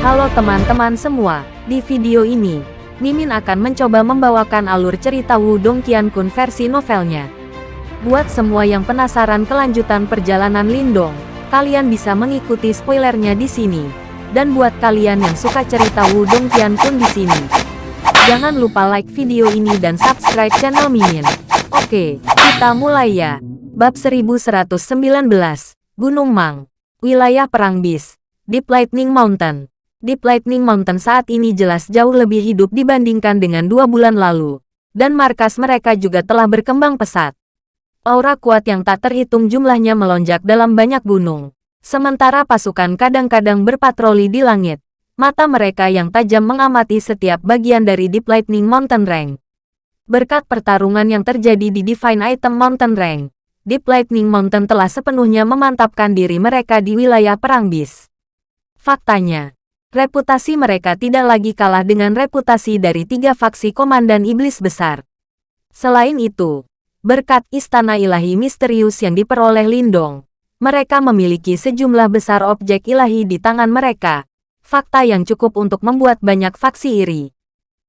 Halo teman-teman semua, di video ini, Mimin akan mencoba membawakan alur cerita Wudong Qiankun versi novelnya. Buat semua yang penasaran kelanjutan perjalanan Lindong, kalian bisa mengikuti spoilernya di sini. Dan buat kalian yang suka cerita Wudong Qiankun di sini, jangan lupa like video ini dan subscribe channel Mimin. Oke, kita mulai ya. Bab 1119, Gunung Mang, Wilayah Perang Bis, Deep Lightning Mountain. Deep Lightning Mountain saat ini jelas jauh lebih hidup dibandingkan dengan dua bulan lalu. Dan markas mereka juga telah berkembang pesat. Aura kuat yang tak terhitung jumlahnya melonjak dalam banyak gunung. Sementara pasukan kadang-kadang berpatroli di langit. Mata mereka yang tajam mengamati setiap bagian dari Deep Lightning Mountain Range. Berkat pertarungan yang terjadi di Divine Item Mountain Range, Deep Lightning Mountain telah sepenuhnya memantapkan diri mereka di wilayah Perang Bis. Faktanya, reputasi mereka tidak lagi kalah dengan reputasi dari tiga faksi Komandan Iblis Besar. Selain itu, berkat istana ilahi misterius yang diperoleh Lindong, mereka memiliki sejumlah besar objek ilahi di tangan mereka, fakta yang cukup untuk membuat banyak faksi iri.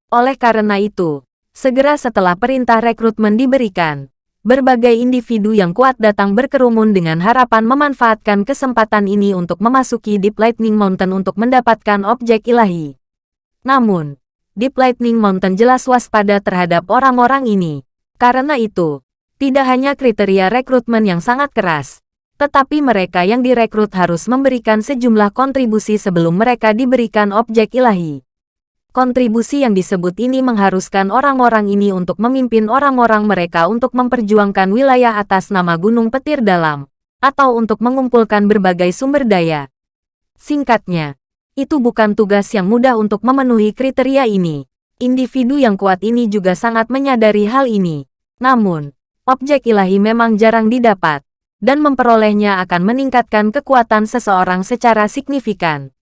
Oleh karena itu, segera setelah perintah rekrutmen diberikan, Berbagai individu yang kuat datang berkerumun dengan harapan memanfaatkan kesempatan ini untuk memasuki Deep Lightning Mountain untuk mendapatkan objek ilahi. Namun, Deep Lightning Mountain jelas waspada terhadap orang-orang ini. Karena itu, tidak hanya kriteria rekrutmen yang sangat keras, tetapi mereka yang direkrut harus memberikan sejumlah kontribusi sebelum mereka diberikan objek ilahi. Kontribusi yang disebut ini mengharuskan orang-orang ini untuk memimpin orang-orang mereka untuk memperjuangkan wilayah atas nama Gunung Petir Dalam, atau untuk mengumpulkan berbagai sumber daya. Singkatnya, itu bukan tugas yang mudah untuk memenuhi kriteria ini. Individu yang kuat ini juga sangat menyadari hal ini. Namun, objek ilahi memang jarang didapat, dan memperolehnya akan meningkatkan kekuatan seseorang secara signifikan.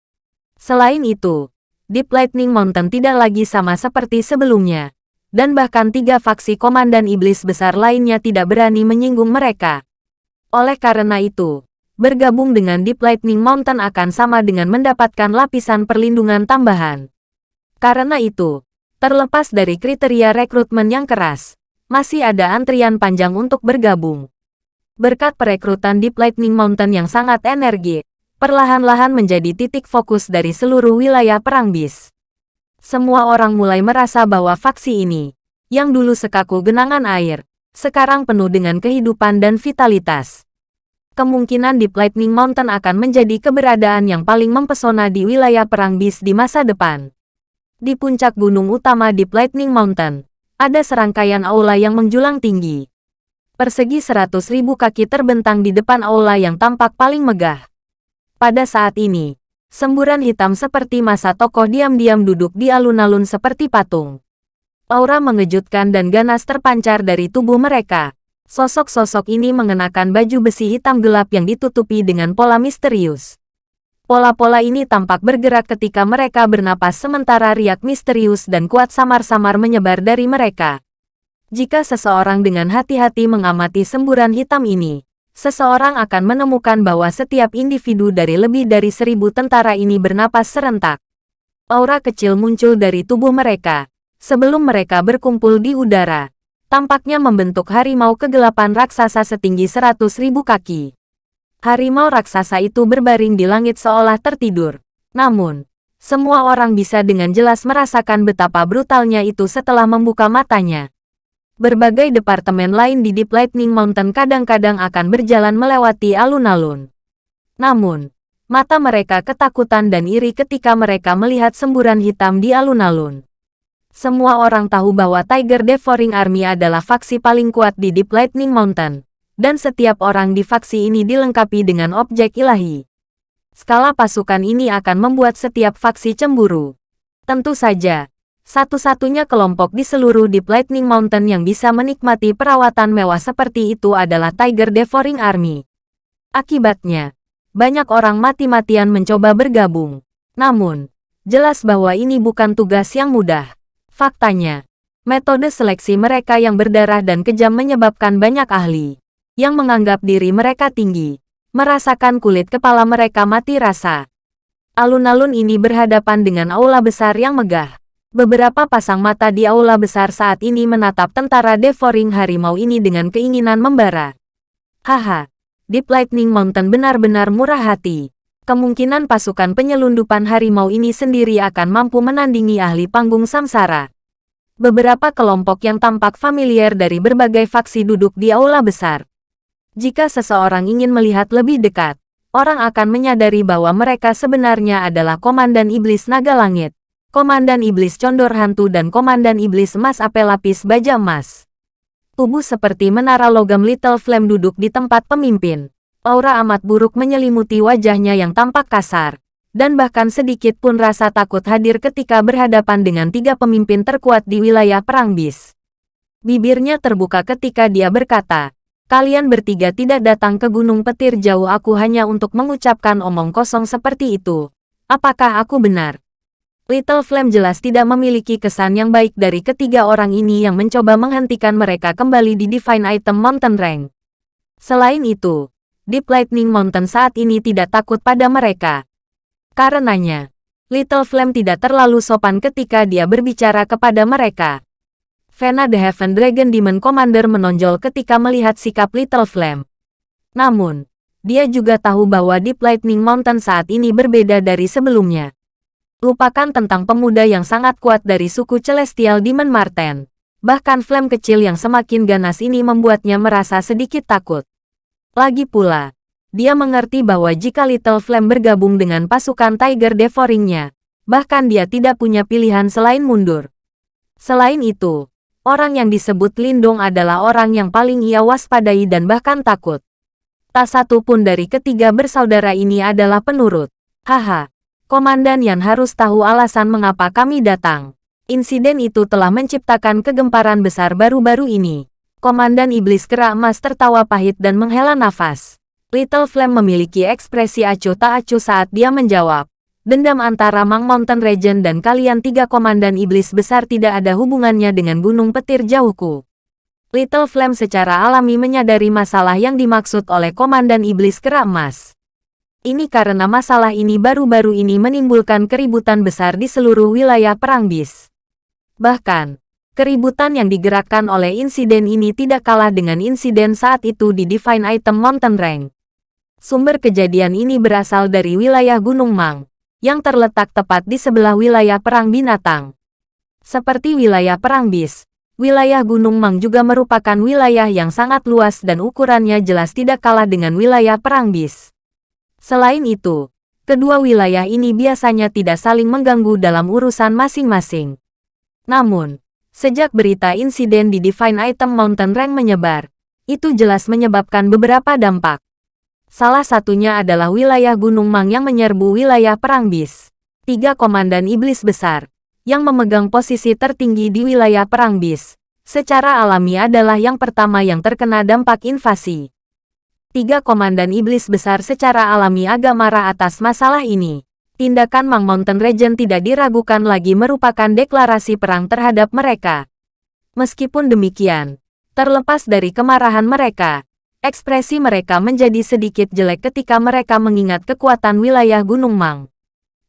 Selain itu, Deep Lightning Mountain tidak lagi sama seperti sebelumnya. Dan bahkan tiga faksi komandan iblis besar lainnya tidak berani menyinggung mereka. Oleh karena itu, bergabung dengan Deep Lightning Mountain akan sama dengan mendapatkan lapisan perlindungan tambahan. Karena itu, terlepas dari kriteria rekrutmen yang keras, masih ada antrian panjang untuk bergabung. Berkat perekrutan Deep Lightning Mountain yang sangat energik, perlahan-lahan menjadi titik fokus dari seluruh wilayah Perang Bis. Semua orang mulai merasa bahwa faksi ini, yang dulu sekaku genangan air, sekarang penuh dengan kehidupan dan vitalitas. Kemungkinan Deep Lightning Mountain akan menjadi keberadaan yang paling mempesona di wilayah Perang Bis di masa depan. Di puncak gunung utama Deep Lightning Mountain, ada serangkaian aula yang menjulang tinggi. Persegi seratus ribu kaki terbentang di depan aula yang tampak paling megah. Pada saat ini, semburan hitam seperti masa tokoh diam-diam duduk di alun-alun seperti patung. Aura mengejutkan dan ganas terpancar dari tubuh mereka. Sosok-sosok ini mengenakan baju besi hitam gelap yang ditutupi dengan pola misterius. Pola-pola ini tampak bergerak ketika mereka bernapas sementara riak misterius dan kuat samar-samar menyebar dari mereka. Jika seseorang dengan hati-hati mengamati semburan hitam ini, seseorang akan menemukan bahwa setiap individu dari lebih dari seribu tentara ini bernapas serentak. Aura kecil muncul dari tubuh mereka. Sebelum mereka berkumpul di udara, tampaknya membentuk harimau kegelapan raksasa setinggi seratus ribu kaki. Harimau raksasa itu berbaring di langit seolah tertidur. Namun, semua orang bisa dengan jelas merasakan betapa brutalnya itu setelah membuka matanya berbagai departemen lain di Deep Lightning Mountain kadang-kadang akan berjalan melewati alun-alun. Namun, mata mereka ketakutan dan iri ketika mereka melihat semburan hitam di alun-alun. Semua orang tahu bahwa Tiger Devouring Army adalah faksi paling kuat di Deep Lightning Mountain, dan setiap orang di faksi ini dilengkapi dengan objek ilahi. Skala pasukan ini akan membuat setiap faksi cemburu. Tentu saja, satu-satunya kelompok di seluruh Deep Lightning Mountain yang bisa menikmati perawatan mewah seperti itu adalah Tiger Devouring Army. Akibatnya, banyak orang mati-matian mencoba bergabung. Namun, jelas bahwa ini bukan tugas yang mudah. Faktanya, metode seleksi mereka yang berdarah dan kejam menyebabkan banyak ahli yang menganggap diri mereka tinggi, merasakan kulit kepala mereka mati rasa. Alun-alun ini berhadapan dengan aula besar yang megah. Beberapa pasang mata di aula besar saat ini menatap tentara devouring harimau ini dengan keinginan membara. Haha, Deep Lightning Mountain benar-benar murah hati. Kemungkinan pasukan penyelundupan harimau ini sendiri akan mampu menandingi ahli panggung samsara. Beberapa kelompok yang tampak familiar dari berbagai faksi duduk di aula besar. Jika seseorang ingin melihat lebih dekat, orang akan menyadari bahwa mereka sebenarnya adalah Komandan Iblis Naga Langit, Komandan Iblis Condor Hantu dan Komandan Iblis Emas Apel Lapis Baja Emas. Tubuh seperti menara logam Little Flame duduk di tempat pemimpin. Aura amat buruk menyelimuti wajahnya yang tampak kasar. Dan bahkan sedikit pun rasa takut hadir ketika berhadapan dengan tiga pemimpin terkuat di wilayah Perang Bis. Bibirnya terbuka ketika dia berkata, Kalian bertiga tidak datang ke Gunung Petir jauh aku hanya untuk mengucapkan omong kosong seperti itu. Apakah aku benar? Little Flame jelas tidak memiliki kesan yang baik dari ketiga orang ini yang mencoba menghentikan mereka kembali di Divine Item Mountain Rank. Selain itu, Deep Lightning Mountain saat ini tidak takut pada mereka. Karenanya, Little Flame tidak terlalu sopan ketika dia berbicara kepada mereka. Vena the Heaven Dragon Demon Commander menonjol ketika melihat sikap Little Flame. Namun, dia juga tahu bahwa Deep Lightning Mountain saat ini berbeda dari sebelumnya. Lupakan tentang pemuda yang sangat kuat dari suku Celestial Demon Marten. Bahkan flame kecil yang semakin ganas ini membuatnya merasa sedikit takut. Lagi pula, dia mengerti bahwa jika Little Flame bergabung dengan pasukan Tiger Devouring-nya, bahkan dia tidak punya pilihan selain mundur. Selain itu, Orang yang disebut Lindong adalah orang yang paling ia waspadai dan bahkan takut. Tak satu pun dari ketiga bersaudara ini adalah penurut. Haha, Komandan Yan harus tahu alasan mengapa kami datang. Insiden itu telah menciptakan kegemparan besar baru-baru ini. Komandan Iblis Kera Emas tertawa pahit dan menghela nafas. Little Flame memiliki ekspresi acuh tak acuh saat dia menjawab. Dendam antara Mang Mountain Regent dan kalian tiga komandan iblis besar tidak ada hubungannya dengan gunung petir jauhku. Little Flame secara alami menyadari masalah yang dimaksud oleh komandan iblis kera emas. Ini karena masalah ini baru-baru ini menimbulkan keributan besar di seluruh wilayah Perang Bis. Bahkan, keributan yang digerakkan oleh insiden ini tidak kalah dengan insiden saat itu di Divine Item Mountain Rank. Sumber kejadian ini berasal dari wilayah Gunung Mang yang terletak tepat di sebelah wilayah perang binatang. Seperti wilayah perang bis, wilayah Gunung Mang juga merupakan wilayah yang sangat luas dan ukurannya jelas tidak kalah dengan wilayah perang bis. Selain itu, kedua wilayah ini biasanya tidak saling mengganggu dalam urusan masing-masing. Namun, sejak berita insiden di Divine Item Mountain Rank menyebar, itu jelas menyebabkan beberapa dampak. Salah satunya adalah wilayah Gunung Mang yang menyerbu wilayah Perang Bis. Tiga komandan iblis besar, yang memegang posisi tertinggi di wilayah Perang Bis, secara alami adalah yang pertama yang terkena dampak invasi. Tiga komandan iblis besar secara alami agak marah atas masalah ini. Tindakan Mang Mountain Regent tidak diragukan lagi merupakan deklarasi perang terhadap mereka. Meskipun demikian, terlepas dari kemarahan mereka, Ekspresi mereka menjadi sedikit jelek ketika mereka mengingat kekuatan wilayah Gunung Mang.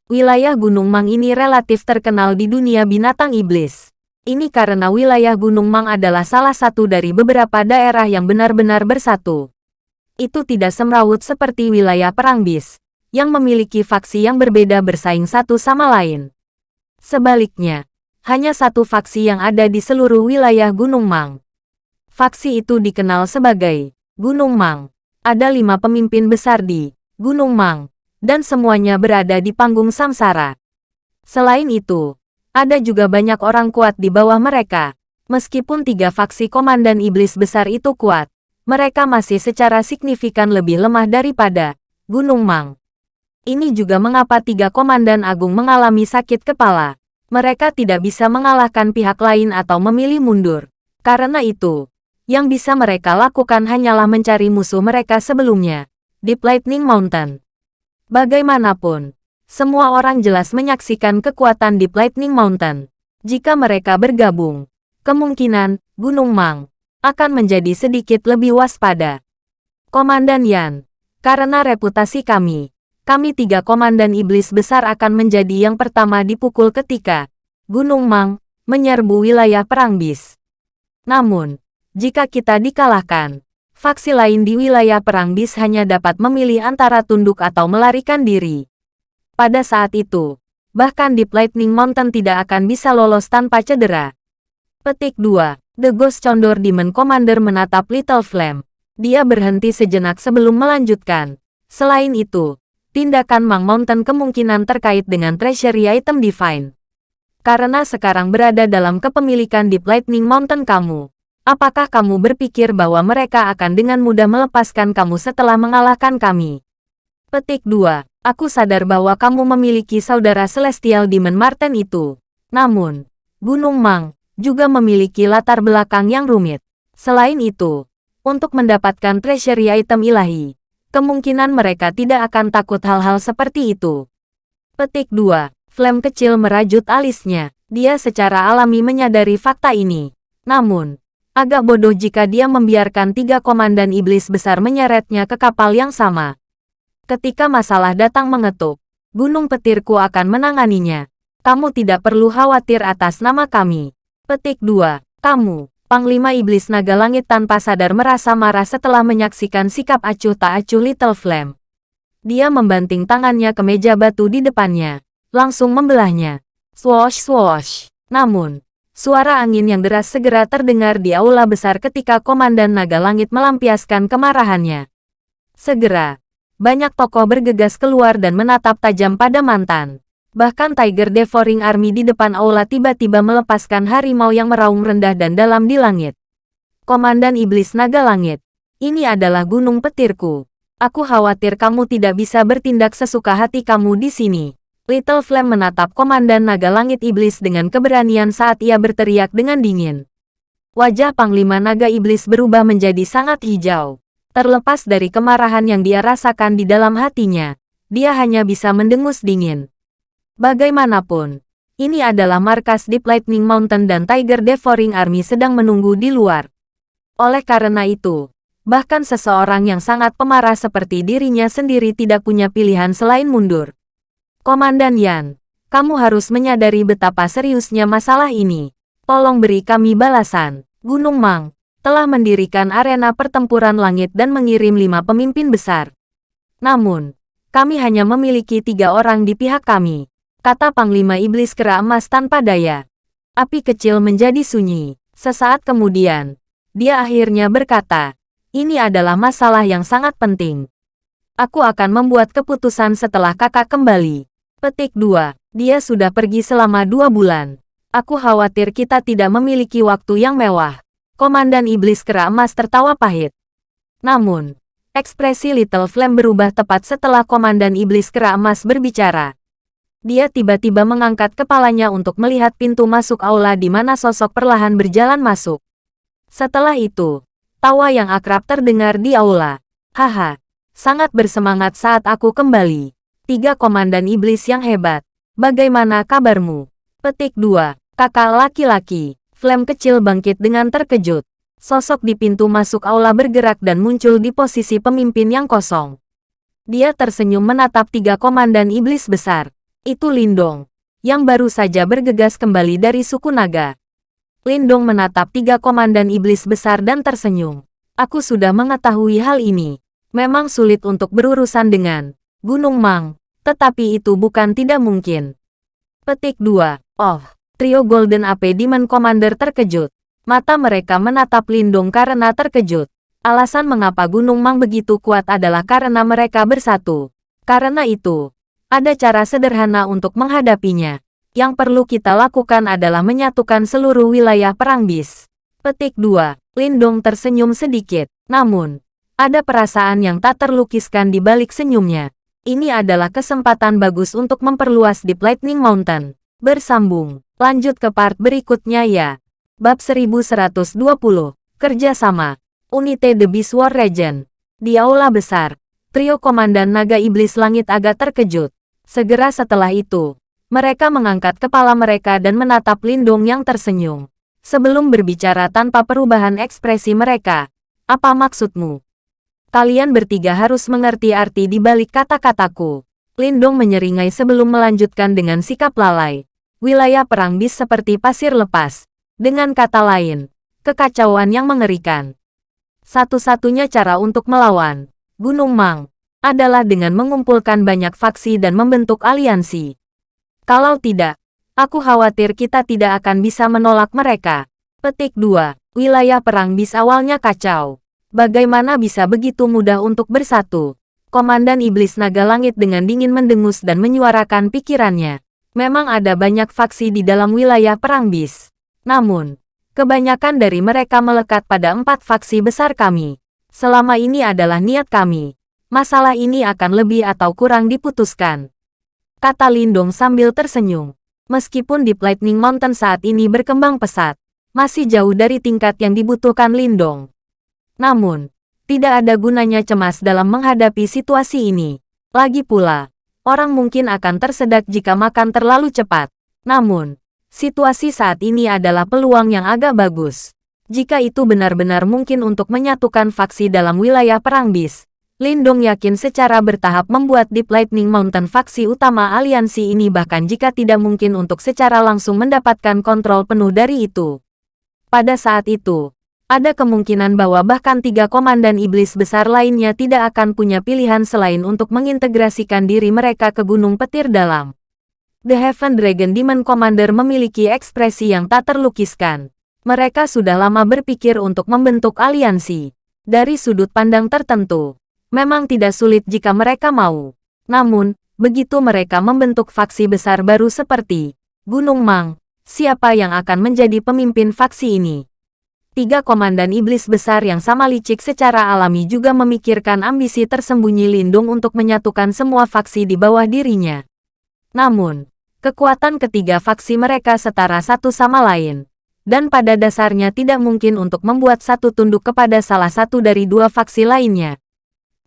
Wilayah Gunung Mang ini relatif terkenal di dunia binatang iblis. Ini karena wilayah Gunung Mang adalah salah satu dari beberapa daerah yang benar-benar bersatu. Itu tidak semrawut seperti wilayah Perang Bis, yang memiliki faksi yang berbeda bersaing satu sama lain. Sebaliknya, hanya satu faksi yang ada di seluruh wilayah Gunung Mang. Faksi itu dikenal sebagai Gunung Mang. Ada lima pemimpin besar di Gunung Mang, dan semuanya berada di panggung samsara. Selain itu, ada juga banyak orang kuat di bawah mereka. Meskipun tiga faksi komandan iblis besar itu kuat, mereka masih secara signifikan lebih lemah daripada Gunung Mang. Ini juga mengapa tiga komandan agung mengalami sakit kepala. Mereka tidak bisa mengalahkan pihak lain atau memilih mundur. Karena itu, yang bisa mereka lakukan hanyalah mencari musuh mereka sebelumnya, Deep Lightning Mountain. Bagaimanapun, semua orang jelas menyaksikan kekuatan Deep Lightning Mountain. Jika mereka bergabung, kemungkinan Gunung Mang akan menjadi sedikit lebih waspada. Komandan Yan, karena reputasi kami, kami tiga komandan iblis besar akan menjadi yang pertama dipukul ketika Gunung Mang menyerbu wilayah Perang Bis. Namun, jika kita dikalahkan, faksi lain di wilayah Perang Bis hanya dapat memilih antara tunduk atau melarikan diri. Pada saat itu, bahkan Deep Lightning Mountain tidak akan bisa lolos tanpa cedera. Petik 2. The Ghost Condor Demon Commander menatap Little Flame. Dia berhenti sejenak sebelum melanjutkan. Selain itu, tindakan Mang Mountain kemungkinan terkait dengan treasury item divine. Karena sekarang berada dalam kepemilikan Deep Lightning Mountain kamu, apakah kamu berpikir bahwa mereka akan dengan mudah melepaskan kamu setelah mengalahkan kami? Petik 2. Aku sadar bahwa kamu memiliki saudara Celestial Demon Martin itu. Namun, Gunung Mang juga memiliki latar belakang yang rumit. Selain itu, untuk mendapatkan treasury item ilahi, Kemungkinan mereka tidak akan takut hal-hal seperti itu. Petik 2. Flame kecil merajut alisnya. Dia secara alami menyadari fakta ini. Namun, agak bodoh jika dia membiarkan tiga komandan iblis besar menyeretnya ke kapal yang sama. Ketika masalah datang mengetuk, gunung petirku akan menanganinya. Kamu tidak perlu khawatir atas nama kami. Petik 2. Kamu, Panglima Iblis Naga Langit tanpa sadar merasa marah setelah menyaksikan sikap acuh tak acuh Little Flame. Dia membanting tangannya ke meja batu di depannya, langsung membelahnya. Swoosh swoosh. Namun, suara angin yang deras segera terdengar di aula besar ketika Komandan Naga Langit melampiaskan kemarahannya. Segera, banyak tokoh bergegas keluar dan menatap tajam pada mantan. Bahkan Tiger Devouring Army di depan aula tiba-tiba melepaskan harimau yang meraung rendah dan dalam di langit. Komandan Iblis Naga Langit, ini adalah gunung petirku. Aku khawatir kamu tidak bisa bertindak sesuka hati kamu di sini. Little Flame menatap Komandan Naga Langit Iblis dengan keberanian saat ia berteriak dengan dingin. Wajah Panglima Naga Iblis berubah menjadi sangat hijau. Terlepas dari kemarahan yang dia rasakan di dalam hatinya, dia hanya bisa mendengus dingin. Bagaimanapun, ini adalah markas Deep Lightning Mountain dan Tiger Devouring Army sedang menunggu di luar. Oleh karena itu, bahkan seseorang yang sangat pemarah seperti dirinya sendiri tidak punya pilihan selain mundur. Komandan Yan, kamu harus menyadari betapa seriusnya masalah ini. Tolong beri kami balasan. Gunung Mang telah mendirikan arena pertempuran langit dan mengirim lima pemimpin besar. Namun, kami hanya memiliki tiga orang di pihak kami kata Panglima Iblis Kera Emas tanpa daya. Api kecil menjadi sunyi. Sesaat kemudian, dia akhirnya berkata, ini adalah masalah yang sangat penting. Aku akan membuat keputusan setelah kakak kembali. Petik 2. Dia sudah pergi selama dua bulan. Aku khawatir kita tidak memiliki waktu yang mewah. Komandan Iblis Kera Emas tertawa pahit. Namun, ekspresi Little Flame berubah tepat setelah Komandan Iblis Kera Emas berbicara. Dia tiba-tiba mengangkat kepalanya untuk melihat pintu masuk aula di mana sosok perlahan berjalan masuk. Setelah itu, tawa yang akrab terdengar di aula. Haha, sangat bersemangat saat aku kembali. Tiga komandan iblis yang hebat. Bagaimana kabarmu? Petik 2. Kakak laki-laki. Flame kecil bangkit dengan terkejut. Sosok di pintu masuk aula bergerak dan muncul di posisi pemimpin yang kosong. Dia tersenyum menatap tiga komandan iblis besar. Itu Lindong, yang baru saja bergegas kembali dari suku naga. Lindong menatap tiga komandan iblis besar dan tersenyum. Aku sudah mengetahui hal ini. Memang sulit untuk berurusan dengan Gunung Mang, tetapi itu bukan tidak mungkin. Petik 2. Oh, trio Golden AP Demon Commander terkejut. Mata mereka menatap Lindong karena terkejut. Alasan mengapa Gunung Mang begitu kuat adalah karena mereka bersatu. Karena itu, ada cara sederhana untuk menghadapinya. Yang perlu kita lakukan adalah menyatukan seluruh wilayah perang bis. Petik 2. Lindong tersenyum sedikit. Namun, ada perasaan yang tak terlukiskan di balik senyumnya. Ini adalah kesempatan bagus untuk memperluas Deep Lightning Mountain. Bersambung. Lanjut ke part berikutnya ya. Bab 1120. Kerjasama. Unite The Beast War Regent. Di aula besar, trio komandan naga iblis langit agak terkejut. Segera setelah itu, mereka mengangkat kepala mereka dan menatap Lindung yang tersenyum. Sebelum berbicara tanpa perubahan ekspresi mereka, apa maksudmu? Kalian bertiga harus mengerti arti di balik kata-kataku. Lindong menyeringai sebelum melanjutkan dengan sikap lalai. Wilayah perang bis seperti pasir lepas. Dengan kata lain, kekacauan yang mengerikan. Satu-satunya cara untuk melawan Gunung Mang adalah dengan mengumpulkan banyak faksi dan membentuk aliansi. Kalau tidak, aku khawatir kita tidak akan bisa menolak mereka. Petik 2. Wilayah perang bis awalnya kacau. Bagaimana bisa begitu mudah untuk bersatu? Komandan Iblis Naga Langit dengan dingin mendengus dan menyuarakan pikirannya. Memang ada banyak faksi di dalam wilayah perang bis. Namun, kebanyakan dari mereka melekat pada empat faksi besar kami. Selama ini adalah niat kami. Masalah ini akan lebih atau kurang diputuskan. Kata Lindong sambil tersenyum. Meskipun di Lightning Mountain saat ini berkembang pesat, masih jauh dari tingkat yang dibutuhkan Lindong. Namun, tidak ada gunanya cemas dalam menghadapi situasi ini. Lagi pula, orang mungkin akan tersedak jika makan terlalu cepat. Namun, situasi saat ini adalah peluang yang agak bagus. Jika itu benar-benar mungkin untuk menyatukan faksi dalam wilayah perang bis, Lindong yakin secara bertahap membuat Deep Lightning Mountain faksi utama aliansi ini bahkan jika tidak mungkin untuk secara langsung mendapatkan kontrol penuh dari itu. Pada saat itu, ada kemungkinan bahwa bahkan tiga komandan iblis besar lainnya tidak akan punya pilihan selain untuk mengintegrasikan diri mereka ke Gunung Petir Dalam. The Heaven Dragon Demon Commander memiliki ekspresi yang tak terlukiskan. Mereka sudah lama berpikir untuk membentuk aliansi. Dari sudut pandang tertentu, Memang tidak sulit jika mereka mau. Namun, begitu mereka membentuk faksi besar baru seperti Gunung Mang, siapa yang akan menjadi pemimpin faksi ini? Tiga komandan iblis besar yang sama licik secara alami juga memikirkan ambisi tersembunyi Lindung untuk menyatukan semua faksi di bawah dirinya. Namun, kekuatan ketiga faksi mereka setara satu sama lain. Dan pada dasarnya tidak mungkin untuk membuat satu tunduk kepada salah satu dari dua faksi lainnya.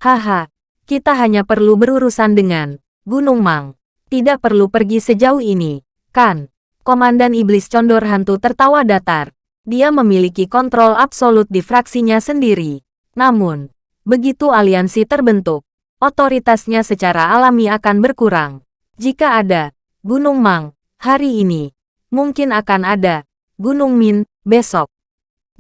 Haha, kita hanya perlu berurusan dengan Gunung Mang. Tidak perlu pergi sejauh ini, kan? Komandan Iblis Condor Hantu tertawa datar. Dia memiliki kontrol absolut di fraksinya sendiri. Namun, begitu aliansi terbentuk, otoritasnya secara alami akan berkurang. Jika ada Gunung Mang hari ini, mungkin akan ada Gunung Min besok.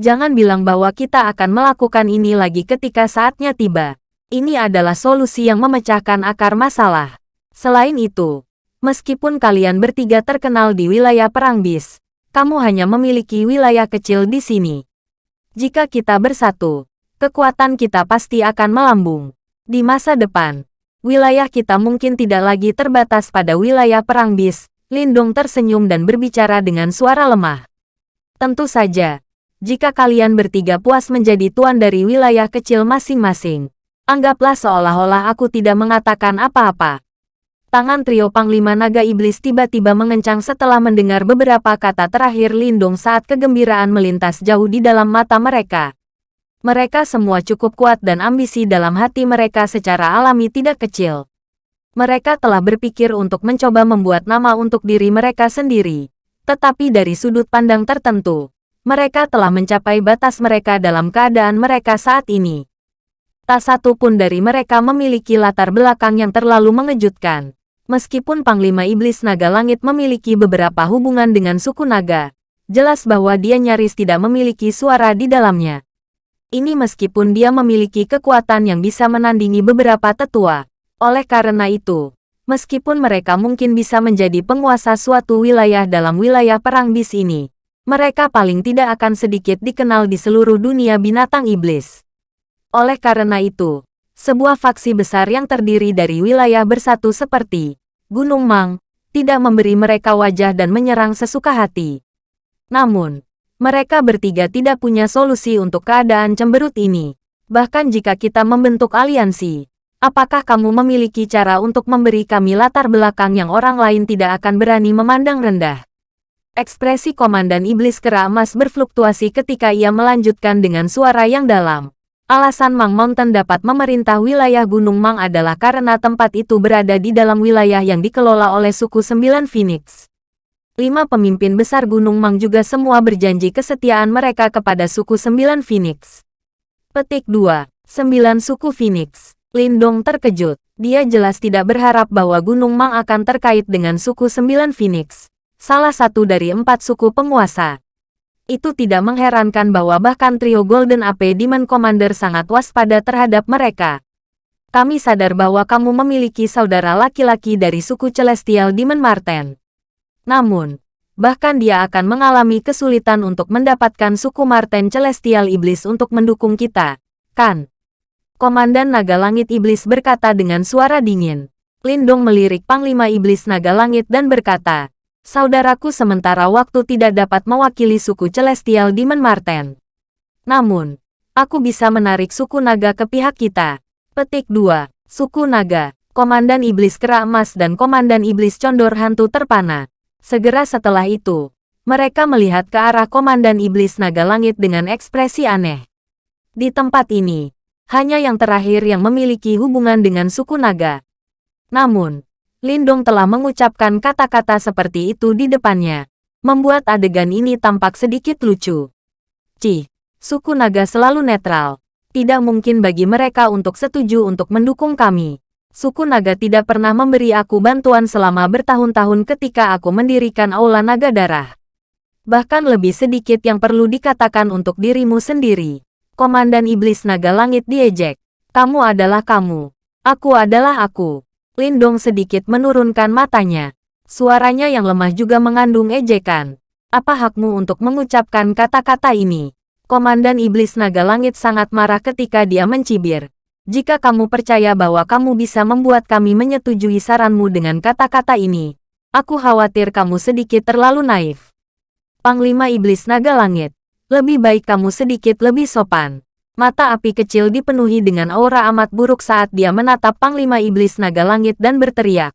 Jangan bilang bahwa kita akan melakukan ini lagi ketika saatnya tiba. Ini adalah solusi yang memecahkan akar masalah. Selain itu, meskipun kalian bertiga terkenal di wilayah perang bis, kamu hanya memiliki wilayah kecil di sini. Jika kita bersatu, kekuatan kita pasti akan melambung. Di masa depan, wilayah kita mungkin tidak lagi terbatas pada wilayah perang bis. Lindung tersenyum dan berbicara dengan suara lemah. Tentu saja, jika kalian bertiga puas menjadi tuan dari wilayah kecil masing-masing, Anggaplah seolah-olah aku tidak mengatakan apa-apa. Tangan trio Panglima Naga Iblis tiba-tiba mengencang setelah mendengar beberapa kata terakhir Lindung saat kegembiraan melintas jauh di dalam mata mereka. Mereka semua cukup kuat dan ambisi dalam hati mereka secara alami tidak kecil. Mereka telah berpikir untuk mencoba membuat nama untuk diri mereka sendiri. Tetapi dari sudut pandang tertentu, mereka telah mencapai batas mereka dalam keadaan mereka saat ini. Tak satu pun dari mereka memiliki latar belakang yang terlalu mengejutkan. Meskipun Panglima Iblis Naga Langit memiliki beberapa hubungan dengan suku naga, jelas bahwa dia nyaris tidak memiliki suara di dalamnya. Ini meskipun dia memiliki kekuatan yang bisa menandingi beberapa tetua. Oleh karena itu, meskipun mereka mungkin bisa menjadi penguasa suatu wilayah dalam wilayah perang bis ini, mereka paling tidak akan sedikit dikenal di seluruh dunia binatang iblis. Oleh karena itu, sebuah faksi besar yang terdiri dari wilayah bersatu seperti Gunung Mang, tidak memberi mereka wajah dan menyerang sesuka hati. Namun, mereka bertiga tidak punya solusi untuk keadaan cemberut ini. Bahkan jika kita membentuk aliansi, apakah kamu memiliki cara untuk memberi kami latar belakang yang orang lain tidak akan berani memandang rendah? Ekspresi Komandan Iblis Kera Emas berfluktuasi ketika ia melanjutkan dengan suara yang dalam. Alasan Mang Mountain dapat memerintah wilayah Gunung Mang adalah karena tempat itu berada di dalam wilayah yang dikelola oleh suku Sembilan Phoenix. Lima pemimpin besar Gunung Mang juga semua berjanji kesetiaan mereka kepada suku Sembilan Phoenix. Petik 2. Sembilan suku Phoenix. Lindong terkejut. Dia jelas tidak berharap bahwa Gunung Mang akan terkait dengan suku Sembilan Phoenix, salah satu dari empat suku penguasa. Itu tidak mengherankan bahwa bahkan trio Golden AP Demon Commander sangat waspada terhadap mereka. Kami sadar bahwa kamu memiliki saudara laki-laki dari suku Celestial Demon Marten. Namun, bahkan dia akan mengalami kesulitan untuk mendapatkan suku Marten Celestial Iblis untuk mendukung kita, kan? Komandan Naga Langit Iblis berkata dengan suara dingin. Lindong melirik Panglima Iblis Naga Langit dan berkata, Saudaraku sementara waktu tidak dapat mewakili suku Celestial Demon Marten. Namun, aku bisa menarik suku naga ke pihak kita. Petik 2. Suku Naga, Komandan Iblis Kera Emas dan Komandan Iblis Condor Hantu Terpana. Segera setelah itu, mereka melihat ke arah Komandan Iblis Naga Langit dengan ekspresi aneh. Di tempat ini, hanya yang terakhir yang memiliki hubungan dengan suku naga. Namun, Lindong telah mengucapkan kata-kata seperti itu di depannya, membuat adegan ini tampak sedikit lucu. Cih, suku naga selalu netral. Tidak mungkin bagi mereka untuk setuju untuk mendukung kami. Suku naga tidak pernah memberi aku bantuan selama bertahun-tahun ketika aku mendirikan Aula Naga Darah. Bahkan lebih sedikit yang perlu dikatakan untuk dirimu sendiri. Komandan Iblis Naga Langit diejek. Kamu adalah kamu. Aku adalah aku. Lindong sedikit menurunkan matanya. Suaranya yang lemah juga mengandung ejekan. Apa hakmu untuk mengucapkan kata-kata ini? Komandan Iblis Naga Langit sangat marah ketika dia mencibir. Jika kamu percaya bahwa kamu bisa membuat kami menyetujui saranmu dengan kata-kata ini, aku khawatir kamu sedikit terlalu naif. Panglima Iblis Naga Langit, lebih baik kamu sedikit lebih sopan. Mata api kecil dipenuhi dengan aura amat buruk saat dia menatap Panglima Iblis Naga Langit dan berteriak.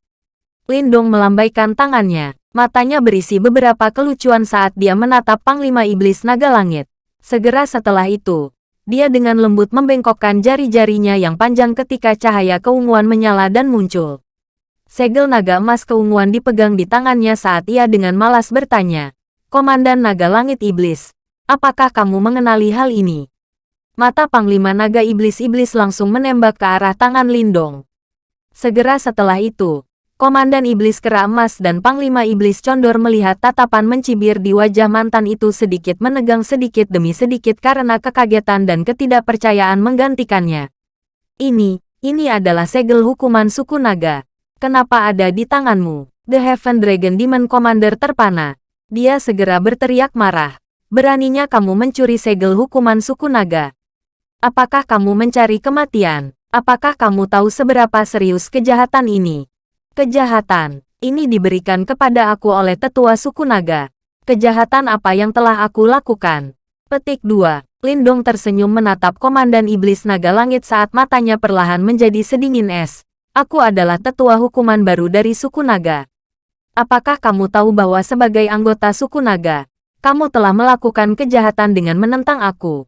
Lindong melambaikan tangannya. Matanya berisi beberapa kelucuan saat dia menatap Panglima Iblis Naga Langit. Segera setelah itu, dia dengan lembut membengkokkan jari-jarinya yang panjang ketika cahaya keunguan menyala dan muncul. Segel naga emas keunguan dipegang di tangannya saat ia dengan malas bertanya. Komandan Naga Langit Iblis, Apakah kamu mengenali hal ini? Mata Panglima Naga Iblis-Iblis langsung menembak ke arah tangan Lindong. Segera setelah itu, Komandan Iblis Kera Emas dan Panglima Iblis Condor melihat tatapan mencibir di wajah mantan itu sedikit menegang sedikit demi sedikit karena kekagetan dan ketidakpercayaan menggantikannya. Ini, ini adalah segel hukuman suku naga. Kenapa ada di tanganmu? The Heaven Dragon Demon Commander terpana. Dia segera berteriak marah. Beraninya kamu mencuri segel hukuman suku naga. Apakah kamu mencari kematian? Apakah kamu tahu seberapa serius kejahatan ini? Kejahatan ini diberikan kepada aku oleh tetua suku naga. Kejahatan apa yang telah aku lakukan? Petik 2. Lindong tersenyum menatap Komandan Iblis Naga Langit saat matanya perlahan menjadi sedingin es. Aku adalah tetua hukuman baru dari suku naga. Apakah kamu tahu bahwa sebagai anggota suku naga, kamu telah melakukan kejahatan dengan menentang aku.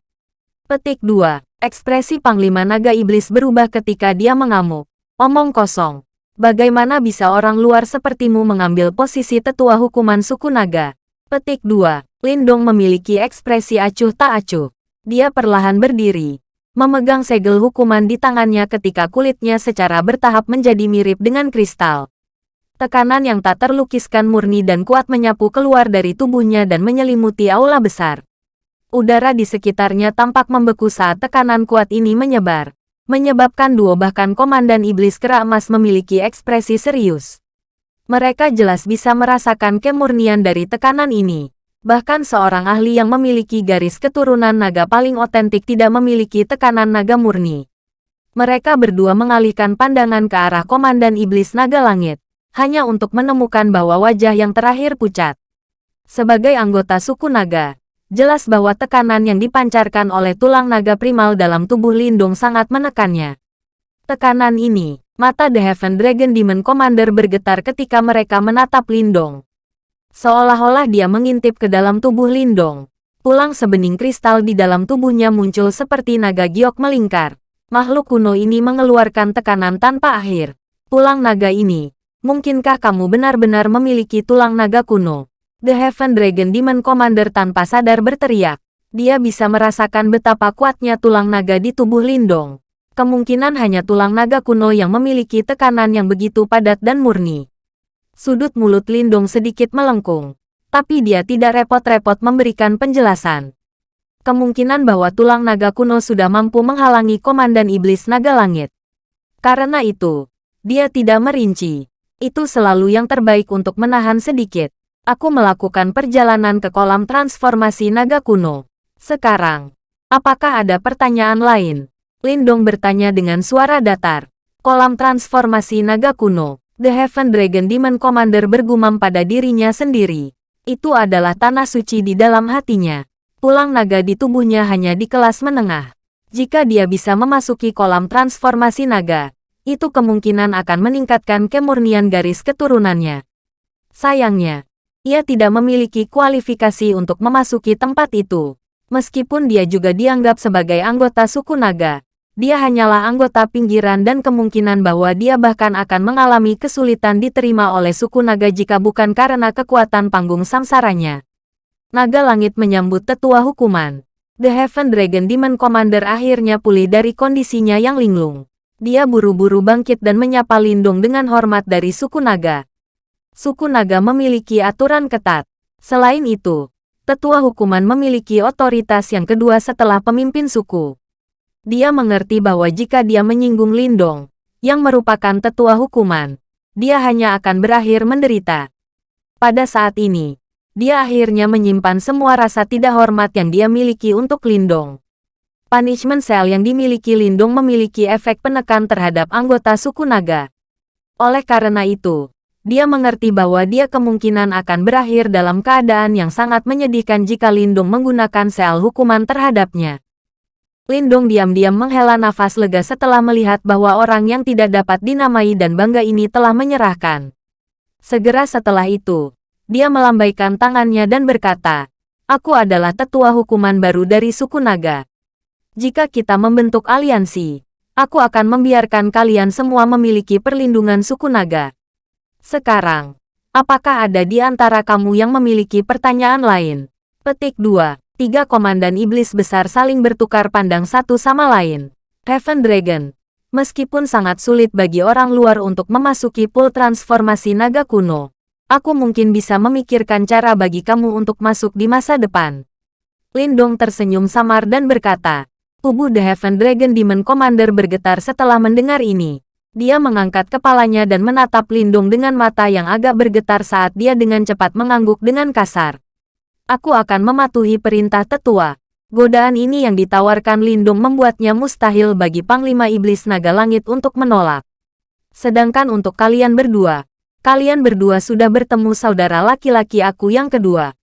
Petik 2. Ekspresi Panglima Naga Iblis berubah ketika dia mengamuk. Omong kosong. Bagaimana bisa orang luar sepertimu mengambil posisi tetua hukuman suku naga? Petik 2. Lindong memiliki ekspresi acuh tak acuh. Dia perlahan berdiri. Memegang segel hukuman di tangannya ketika kulitnya secara bertahap menjadi mirip dengan kristal. Tekanan yang tak terlukiskan murni dan kuat menyapu keluar dari tubuhnya dan menyelimuti aula besar. Udara di sekitarnya tampak membeku saat tekanan kuat ini menyebar, menyebabkan duo bahkan Komandan Iblis Kera Emas memiliki ekspresi serius. Mereka jelas bisa merasakan kemurnian dari tekanan ini. Bahkan seorang ahli yang memiliki garis keturunan naga paling otentik tidak memiliki tekanan naga murni. Mereka berdua mengalihkan pandangan ke arah Komandan Iblis Naga Langit hanya untuk menemukan bahwa wajah yang terakhir pucat. Sebagai anggota suku naga, jelas bahwa tekanan yang dipancarkan oleh tulang naga primal dalam tubuh Lindung sangat menekannya. Tekanan ini, mata The Heaven Dragon Demon Commander bergetar ketika mereka menatap Lindong. Seolah-olah dia mengintip ke dalam tubuh Lindong. Tulang sebening kristal di dalam tubuhnya muncul seperti naga giok melingkar. Makhluk kuno ini mengeluarkan tekanan tanpa akhir. Tulang naga ini, Mungkinkah kamu benar-benar memiliki tulang naga kuno? The Heaven Dragon Demon Commander tanpa sadar berteriak. Dia bisa merasakan betapa kuatnya tulang naga di tubuh Lindong. Kemungkinan hanya tulang naga kuno yang memiliki tekanan yang begitu padat dan murni. Sudut mulut Lindong sedikit melengkung. Tapi dia tidak repot-repot memberikan penjelasan. Kemungkinan bahwa tulang naga kuno sudah mampu menghalangi Komandan Iblis Naga Langit. Karena itu, dia tidak merinci. Itu selalu yang terbaik untuk menahan sedikit. Aku melakukan perjalanan ke kolam transformasi naga kuno. Sekarang, apakah ada pertanyaan lain? Lindong bertanya dengan suara datar. Kolam transformasi naga kuno. The Heaven Dragon Demon Commander bergumam pada dirinya sendiri. Itu adalah tanah suci di dalam hatinya. Tulang naga di tubuhnya hanya di kelas menengah. Jika dia bisa memasuki kolam transformasi naga, itu kemungkinan akan meningkatkan kemurnian garis keturunannya. Sayangnya, ia tidak memiliki kualifikasi untuk memasuki tempat itu. Meskipun dia juga dianggap sebagai anggota suku naga, dia hanyalah anggota pinggiran dan kemungkinan bahwa dia bahkan akan mengalami kesulitan diterima oleh suku naga jika bukan karena kekuatan panggung samsaranya. Naga langit menyambut tetua hukuman. The Heaven Dragon Demon Commander akhirnya pulih dari kondisinya yang linglung. Dia buru-buru bangkit dan menyapa Lindung dengan hormat dari suku naga. Suku naga memiliki aturan ketat. Selain itu, tetua hukuman memiliki otoritas yang kedua setelah pemimpin suku. Dia mengerti bahwa jika dia menyinggung Lindong, yang merupakan tetua hukuman, dia hanya akan berakhir menderita. Pada saat ini, dia akhirnya menyimpan semua rasa tidak hormat yang dia miliki untuk Lindong. Punishment Cell yang dimiliki Lindong memiliki efek penekan terhadap anggota suku naga. Oleh karena itu, dia mengerti bahwa dia kemungkinan akan berakhir dalam keadaan yang sangat menyedihkan jika Lindung menggunakan sel hukuman terhadapnya. Lindong diam-diam menghela nafas lega setelah melihat bahwa orang yang tidak dapat dinamai dan bangga ini telah menyerahkan. Segera setelah itu, dia melambaikan tangannya dan berkata, Aku adalah tetua hukuman baru dari suku naga. Jika kita membentuk aliansi, aku akan membiarkan kalian semua memiliki perlindungan suku naga. Sekarang, apakah ada di antara kamu yang memiliki pertanyaan lain? Petik 2 tiga komandan iblis besar saling bertukar pandang satu sama lain. Heaven Dragon. Meskipun sangat sulit bagi orang luar untuk memasuki pool transformasi naga kuno, aku mungkin bisa memikirkan cara bagi kamu untuk masuk di masa depan. Lindong tersenyum samar dan berkata, tubuh The Heaven Dragon Demon Commander bergetar setelah mendengar ini. Dia mengangkat kepalanya dan menatap Lindong dengan mata yang agak bergetar saat dia dengan cepat mengangguk dengan kasar. Aku akan mematuhi perintah tetua. Godaan ini yang ditawarkan Lindung membuatnya mustahil bagi Panglima Iblis Naga Langit untuk menolak. Sedangkan untuk kalian berdua, kalian berdua sudah bertemu saudara laki-laki aku yang kedua.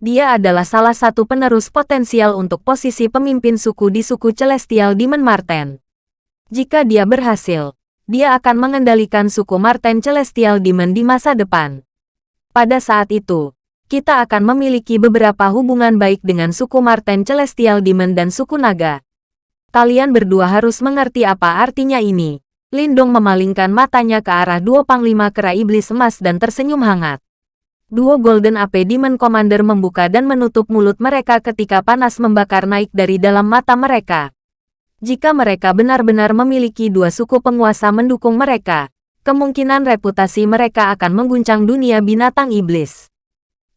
Dia adalah salah satu penerus potensial untuk posisi pemimpin suku di suku Celestial Demon Marten. Jika dia berhasil, dia akan mengendalikan suku Marten Celestial Demon di masa depan. Pada saat itu, kita akan memiliki beberapa hubungan baik dengan suku Marten Celestial Demon dan suku Naga. Kalian berdua harus mengerti apa artinya ini. Lindong memalingkan matanya ke arah dua panglima kera iblis emas dan tersenyum hangat. Dua Golden AP Demon Commander membuka dan menutup mulut mereka ketika panas membakar naik dari dalam mata mereka. Jika mereka benar-benar memiliki dua suku penguasa mendukung mereka, kemungkinan reputasi mereka akan mengguncang dunia binatang iblis.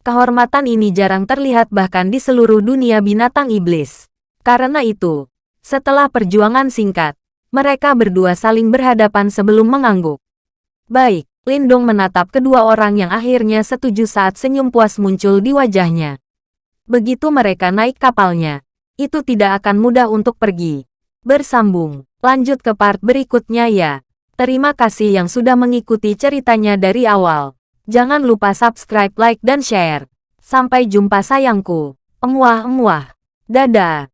Kehormatan ini jarang terlihat bahkan di seluruh dunia binatang iblis. Karena itu, setelah perjuangan singkat, mereka berdua saling berhadapan sebelum mengangguk. Baik, Lindong menatap kedua orang yang akhirnya setuju saat senyum puas muncul di wajahnya. Begitu mereka naik kapalnya, itu tidak akan mudah untuk pergi. Bersambung, lanjut ke part berikutnya ya. Terima kasih yang sudah mengikuti ceritanya dari awal. Jangan lupa subscribe, like, dan share. Sampai jumpa sayangku. Emuah-emuah. Dadah.